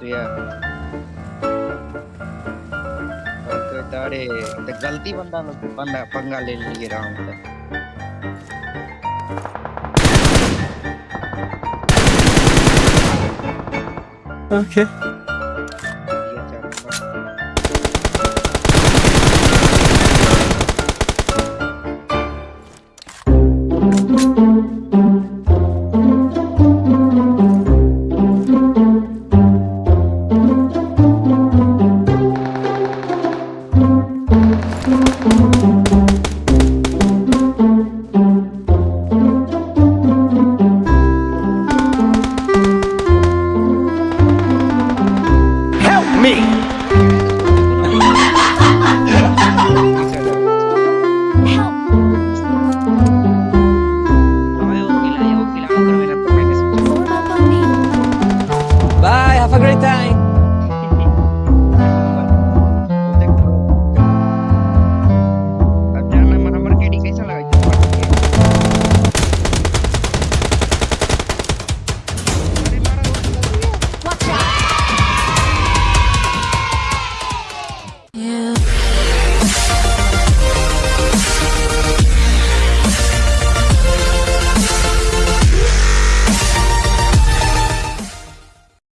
तू यार ओके तारे तो गलती बंदा बंदा पंगा ले लिए रहा हूँ Okay. Yeah.